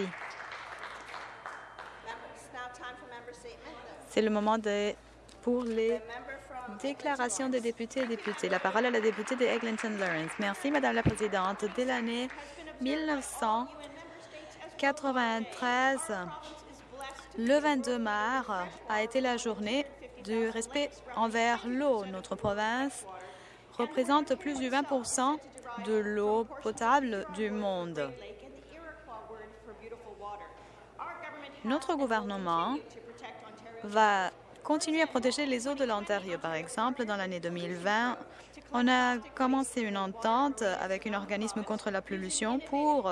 Merci. C'est le moment pour les déclarations des députés et députés. La parole à la députée de Eglinton Lawrence. Merci, Madame la Présidente. Dès l'année 1993, le 22 mars a été la journée du respect envers l'eau. Notre province représente plus du 20% de l'eau potable du monde. Notre gouvernement va continuer à protéger les eaux de l'Ontario. Par exemple, dans l'année 2020, on a commencé une entente avec un organisme contre la pollution pour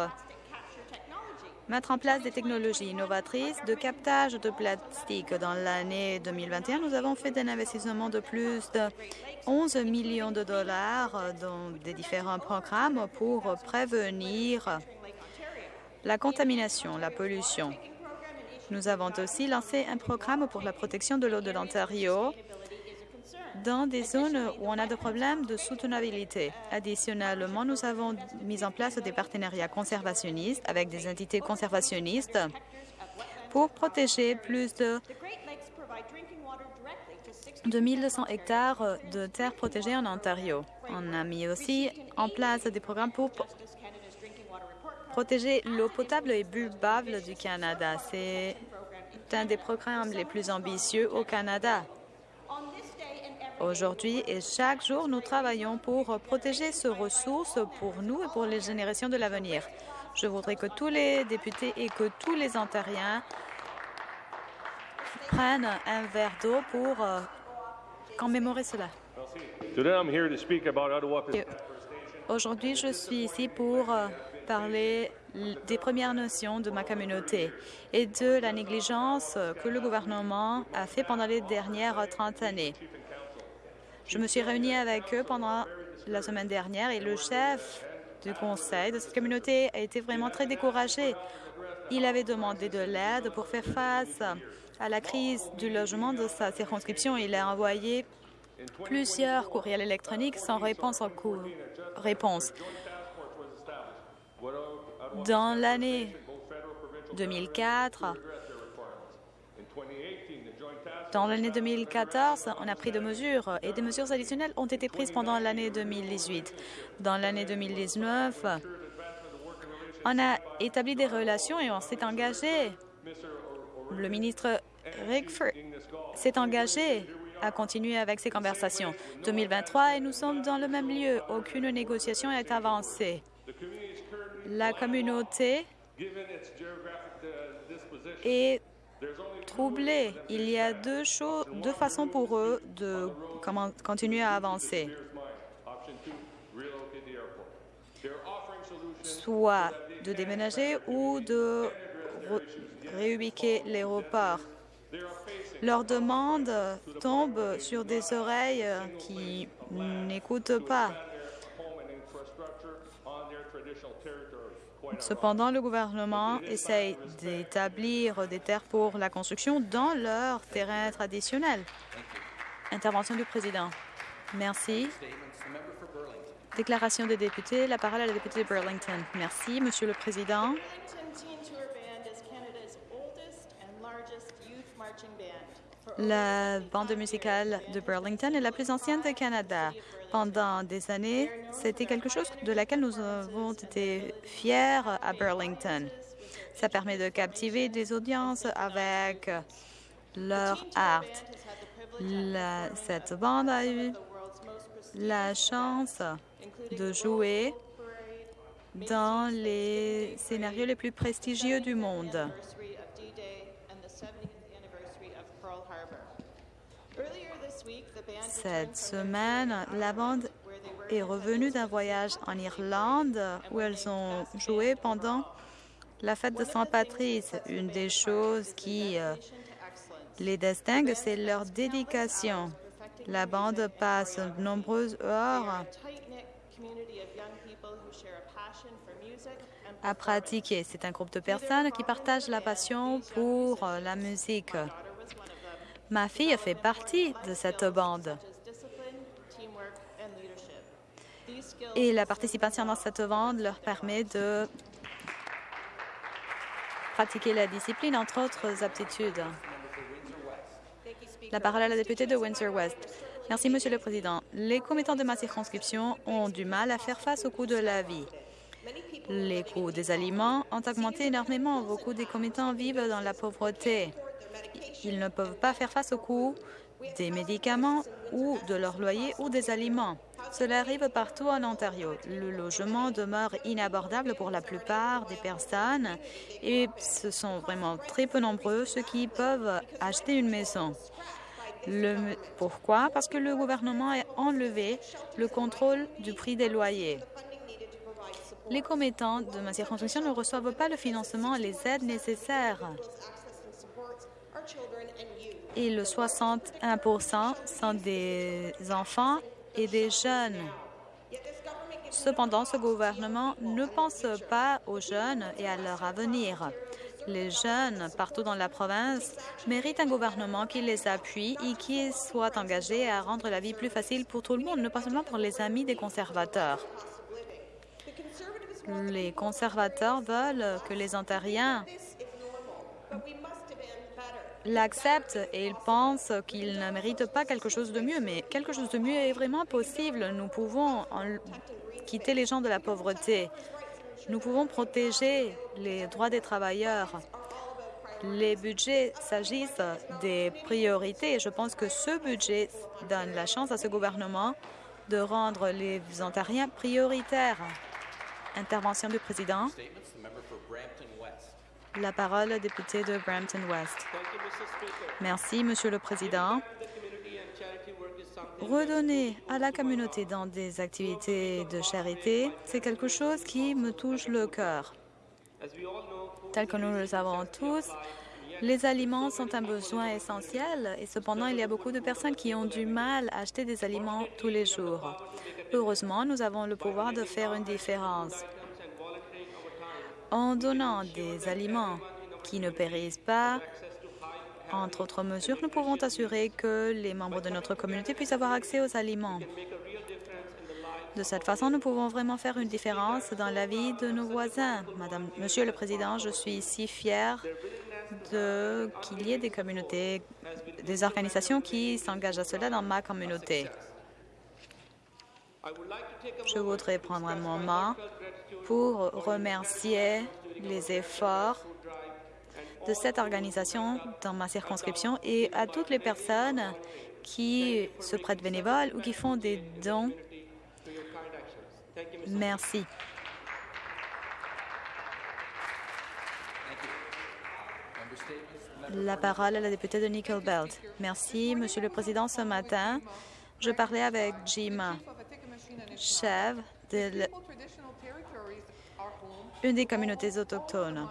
mettre en place des technologies innovatrices de captage de plastique. Dans l'année 2021, nous avons fait un investissement de plus de 11 millions de dollars dans des différents programmes pour prévenir la contamination, la pollution. Nous avons aussi lancé un programme pour la protection de l'eau de l'Ontario dans des zones où on a des problèmes de soutenabilité. Additionnellement, nous avons mis en place des partenariats conservationnistes avec des entités conservationnistes pour protéger plus de de 1200 hectares de terres protégées en Ontario. On a mis aussi en place des programmes pour protéger l'eau potable et buvable du Canada. C'est un des programmes les plus ambitieux au Canada. Aujourd'hui et chaque jour, nous travaillons pour protéger ces ressources pour nous et pour les générations de l'avenir. Je voudrais que tous les députés et que tous les Ontariens prennent un verre d'eau pour euh, commémorer cela. Aujourd'hui, je suis ici pour euh, parler des Premières Nations de ma communauté et de la négligence que le gouvernement a fait pendant les dernières 30 années. Je me suis réunie avec eux pendant la semaine dernière et le chef du conseil de cette communauté a été vraiment très découragé. Il avait demandé de l'aide pour faire face à la crise du logement de sa circonscription. Il a envoyé plusieurs courriels électroniques sans réponse en cours. réponse. Dans l'année 2004, dans l'année 2014, on a pris des mesures et des mesures additionnelles ont été prises pendant l'année 2018. Dans l'année 2019, on a établi des relations et on s'est engagé. Le ministre Rickford s'est engagé à continuer avec ces conversations. 2023 et nous sommes dans le même lieu. Aucune négociation n'est avancée. La communauté est troublés. Il y a deux, choses, deux façons pour eux de continuer à avancer. Soit de déménager ou de réubiquer l'aéroport. Leur demande tombe sur des oreilles qui n'écoutent pas. Cependant, le gouvernement essaye d'établir des terres pour la construction dans leur terrain traditionnel. Intervention du président. Merci. Déclaration des députés. La parole à la députée de Burlington. Merci, Monsieur le Président. La bande musicale de Burlington est la plus ancienne du Canada. Pendant des années, c'était quelque chose de laquelle nous avons été fiers à Burlington. Ça permet de captiver des audiences avec leur art. cette bande a eu la chance de jouer dans les scénarios les plus prestigieux du monde. Cette semaine, la bande est revenue d'un voyage en Irlande où elles ont joué pendant la fête de Saint-Patrice. Une des choses qui euh, les distingue, c'est leur dédication. La bande passe de nombreuses heures à pratiquer. C'est un groupe de personnes qui partagent la passion pour euh, la musique. Ma fille fait partie de cette bande. Et la participation dans cette bande leur permet de pratiquer la discipline, entre autres aptitudes. La parole à la députée de Windsor-West. Merci, Monsieur le Président. Les commettants de ma circonscription ont du mal à faire face au coût de la vie. Les coûts des aliments ont augmenté énormément. Beaucoup des commettants vivent dans la pauvreté. Ils ne peuvent pas faire face au coût des médicaments ou de leur loyer ou des aliments. Cela arrive partout en Ontario. Le logement demeure inabordable pour la plupart des personnes et ce sont vraiment très peu nombreux ceux qui peuvent acheter une maison. Pourquoi? Parce que le gouvernement a enlevé le contrôle du prix des loyers. Les commettants de ma circonscription ne reçoivent pas le financement et les aides nécessaires. Et le 61% sont des enfants et des jeunes. Cependant, ce gouvernement ne pense pas aux jeunes et à leur avenir. Les jeunes partout dans la province méritent un gouvernement qui les appuie et qui soit engagé à rendre la vie plus facile pour tout le monde, ne pas seulement pour les amis des conservateurs. Les conservateurs veulent que les Ontariens l'acceptent et ils pensent qu'ils ne méritent pas quelque chose de mieux, mais quelque chose de mieux est vraiment possible. Nous pouvons quitter les gens de la pauvreté. Nous pouvons protéger les droits des travailleurs. Les budgets s'agissent des priorités. Je pense que ce budget donne la chance à ce gouvernement de rendre les Ontariens prioritaires. Intervention du président. La parole au député de Brampton-West. Merci, Monsieur le Président. Redonner à la communauté dans des activités de charité, c'est quelque chose qui me touche le cœur. Tel que nous le savons tous, les aliments sont un besoin essentiel et cependant, il y a beaucoup de personnes qui ont du mal à acheter des aliments tous les jours. Heureusement, nous avons le pouvoir de faire une différence. En donnant des aliments qui ne périssent pas, entre autres mesures, nous pouvons assurer que les membres de notre communauté puissent avoir accès aux aliments. De cette façon, nous pouvons vraiment faire une différence dans la vie de nos voisins. Madame, Monsieur le Président, je suis si fière qu'il y ait des communautés, des organisations qui s'engagent à cela dans ma communauté. Je voudrais prendre un moment pour remercier les efforts de cette organisation dans ma circonscription et à toutes les personnes qui se prêtent bénévoles ou qui font des dons. Merci. La parole à la députée de Nickel Belt. Merci, Monsieur le Président. Ce matin, je parlais avec Jim chef de une des communautés autochtones.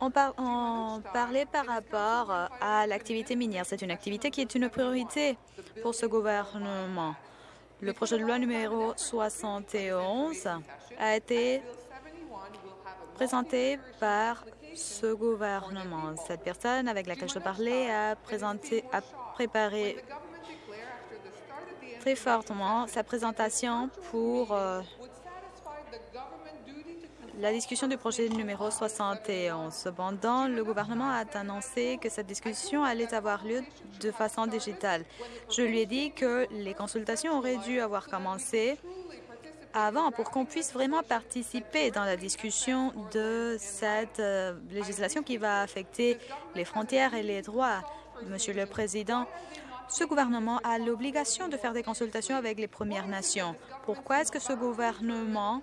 On, parlait par rapport à l'activité minière. C'est une activité qui est une priorité pour ce gouvernement. Le projet de loi numéro 71 a été présenté par ce gouvernement. Cette personne avec laquelle je parlais a, présenté, a préparé très fortement sa présentation pour euh, la discussion du projet numéro 71. Cependant, le gouvernement a annoncé que cette discussion allait avoir lieu de façon digitale. Je lui ai dit que les consultations auraient dû avoir commencé avant pour qu'on puisse vraiment participer dans la discussion de cette euh, législation qui va affecter les frontières et les droits. Monsieur le Président, ce gouvernement a l'obligation de faire des consultations avec les Premières Nations. Pourquoi est-ce que ce gouvernement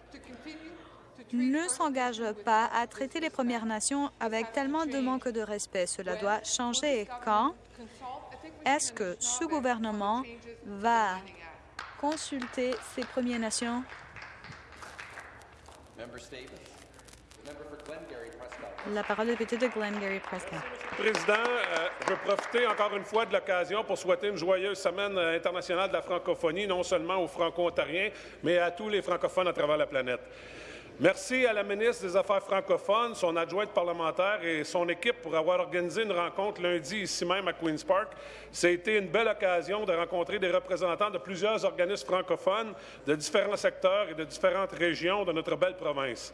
ne s'engage pas à traiter les Premières Nations avec tellement de manque de respect? Cela doit changer. Quand est-ce que ce gouvernement va consulter ces Premières Nations? La parole est député de Glengarry Prescott. Président, euh, je veux profiter encore une fois de l'occasion pour souhaiter une joyeuse semaine euh, internationale de la francophonie, non seulement aux Franco-Ontariens, mais à tous les francophones à travers la planète. Merci à la ministre des Affaires francophones, son adjointe parlementaire et son équipe pour avoir organisé une rencontre lundi ici même à Queen's Park. Été une belle occasion de rencontrer des représentants de plusieurs organismes francophones de différents secteurs et de différentes régions de notre belle province.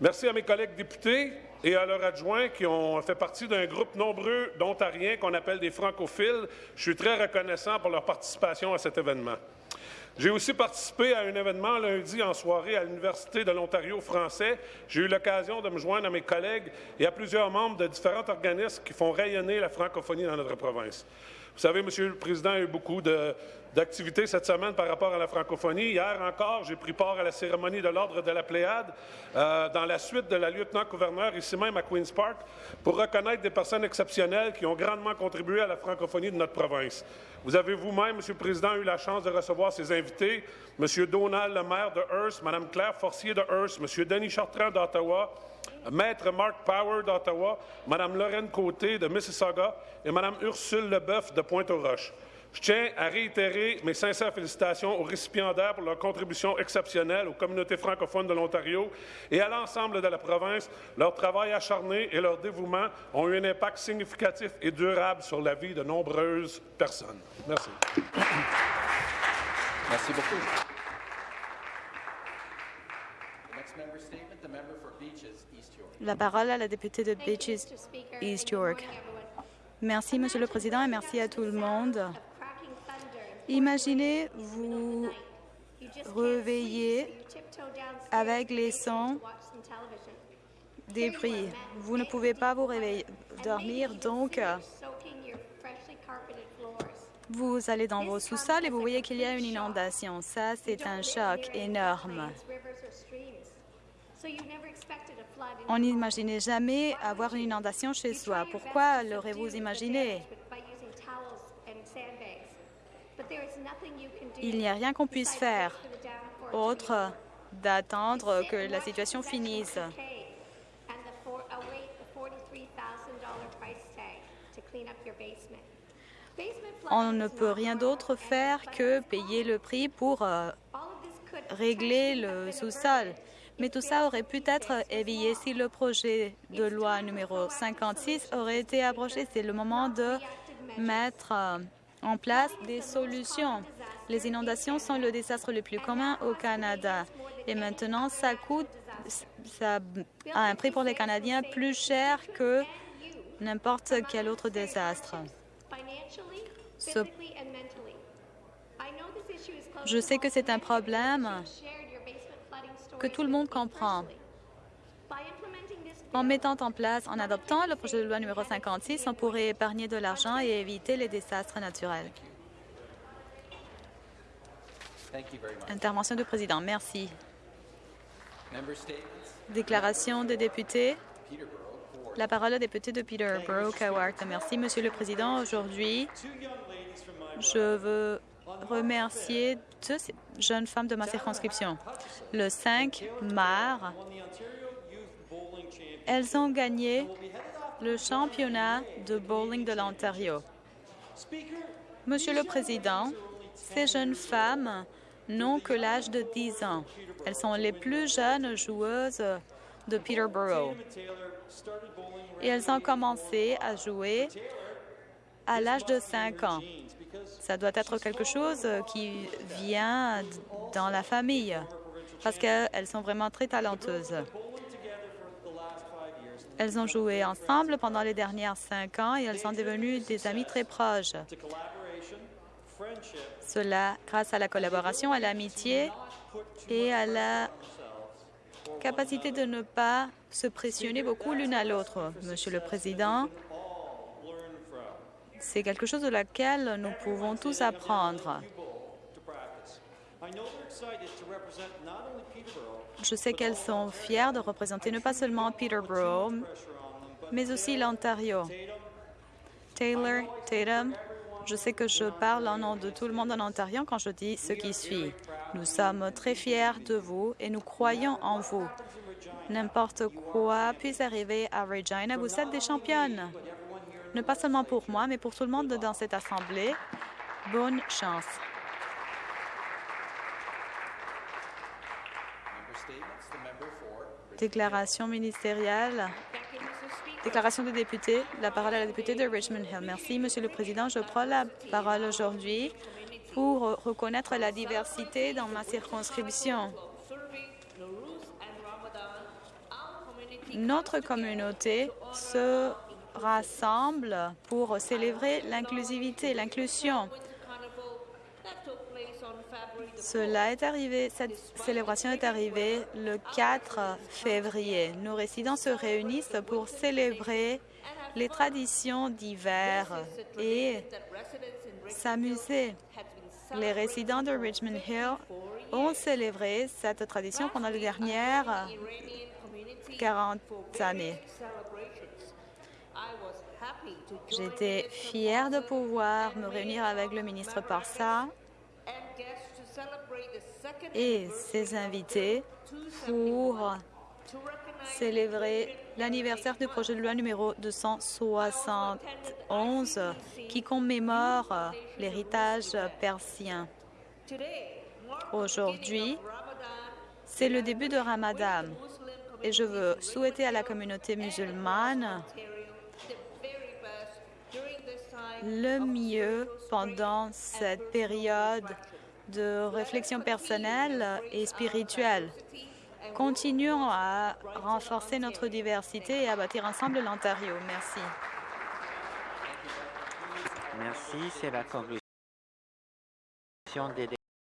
Merci à mes collègues députés et à leurs adjoints qui ont fait partie d'un groupe nombreux d'Ontariens qu'on appelle des francophiles. Je suis très reconnaissant pour leur participation à cet événement. J'ai aussi participé à un événement lundi en soirée à l'Université de l'Ontario français. J'ai eu l'occasion de me joindre à mes collègues et à plusieurs membres de différents organismes qui font rayonner la francophonie dans notre province. Vous savez, Monsieur le Président, il y a eu beaucoup d'activités cette semaine par rapport à la francophonie. Hier encore, j'ai pris part à la cérémonie de l'Ordre de la Pléiade euh, dans la suite de la lieutenant-gouverneur ici même à Queen's Park pour reconnaître des personnes exceptionnelles qui ont grandement contribué à la francophonie de notre province. Vous avez vous-même, Monsieur le Président, eu la chance de recevoir ces invités, Monsieur Donald Lemaire de Hearst, Madame Claire Forcier de Hearst, Monsieur Denis Chartrand d'Ottawa, Maître Mark Power d'Ottawa, Madame Lorraine Côté de Mississauga et Madame Ursule Leboeuf de Pointe-aux-Roches. Je tiens à réitérer mes sincères félicitations aux récipiendaires pour leur contribution exceptionnelle aux communautés francophones de l'Ontario et à l'ensemble de la province. Leur travail acharné et leur dévouement ont eu un impact significatif et durable sur la vie de nombreuses personnes. Merci. Merci beaucoup. La parole à la députée de Beaches, East York. Merci, Monsieur le Président, et merci à tout le monde. Imaginez vous réveiller avec les sons des prix. Vous ne pouvez pas vous réveiller, dormir, donc vous allez dans vos sous-sols et vous voyez qu'il y a une inondation. Ça, c'est un choc énorme. On n'imaginait jamais avoir une inondation chez soi? Pourquoi l'aurez-vous imaginé? Il n'y a rien qu'on puisse faire autre d'attendre que la situation finisse. On ne peut rien d'autre faire que payer le prix pour euh, régler le sous-sol. Mais tout ça aurait pu être évité si le projet de loi numéro 56 aurait été abrogé. C'est le moment de mettre euh, en place des solutions. Les inondations sont le désastre le plus commun au Canada. Et maintenant, ça coûte ça a un prix pour les Canadiens plus cher que n'importe quel autre désastre. Je sais que c'est un problème que tout le monde comprend. En mettant en place, en adoptant le projet de loi numéro 56, on pourrait épargner de l'argent et éviter les désastres naturels. Intervention du président. Merci. Déclaration des députés. La parole est député de Peterborough, Cowart. Merci, Monsieur le Président. Aujourd'hui, je veux remercier deux jeunes femmes de ma circonscription. Le 5 mars, elles ont gagné le championnat de bowling de l'Ontario. Monsieur le Président, ces jeunes femmes n'ont que l'âge de 10 ans. Elles sont les plus jeunes joueuses de Peterborough. Et elles ont commencé à jouer à l'âge de 5 ans. Ça doit être quelque chose qui vient dans la famille parce qu'elles sont vraiment très talentueuses. Elles ont joué ensemble pendant les dernières cinq ans et elles sont devenues des amies très proches. Cela grâce à la collaboration, à l'amitié et à la capacité de ne pas se pressionner beaucoup l'une à l'autre. Monsieur le Président, c'est quelque chose de laquelle nous pouvons tous apprendre. Je sais qu'elles sont fières de représenter non pas seulement Peterborough, mais aussi l'Ontario. Taylor, Tatum, je sais que je parle en nom de tout le monde en Ontario quand je dis ce qui suit. Nous sommes très fiers de vous et nous croyons en vous. n'importe quoi puisse arriver à Regina. Vous êtes des championnes. Ne pas seulement pour moi, mais pour tout le monde dans cette Assemblée. Bonne chance. Déclaration ministérielle. Déclaration des députés. La parole à la députée de Richmond Hill. Merci, Monsieur le Président. Je prends la parole aujourd'hui pour reconnaître la diversité dans ma circonscription. Notre communauté se rassemble pour célébrer l'inclusivité, l'inclusion. Cela est arrivé, cette célébration est arrivée le 4 février. Nos résidents se réunissent pour célébrer les traditions d'hiver et s'amuser. Les résidents de Richmond Hill ont célébré cette tradition pendant les dernières 40 années. J'étais fière de pouvoir me réunir avec le ministre Parsa et ses invités pour célébrer l'anniversaire du projet de loi numéro 271 qui commémore l'héritage persien. Aujourd'hui, c'est le début de Ramadan et je veux souhaiter à la communauté musulmane le mieux pendant cette période de réflexion personnelle et spirituelle. Continuons à renforcer notre diversité et à bâtir ensemble l'Ontario. Merci. Merci.